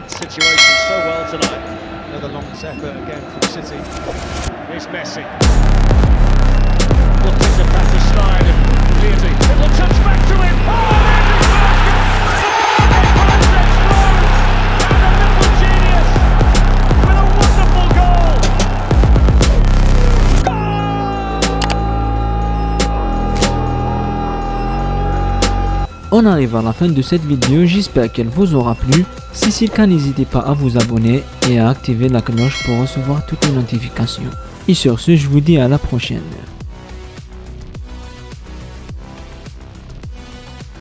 read situations so well tonight. Another long effort again from City. Here's Messi. On arrive à la fin de cette vidéo, j'espère qu'elle vous aura plu. Si c'est le cas, n'hésitez pas à vous abonner et à activer la cloche pour recevoir toutes les notifications. Et sur ce, je vous dis à la prochaine.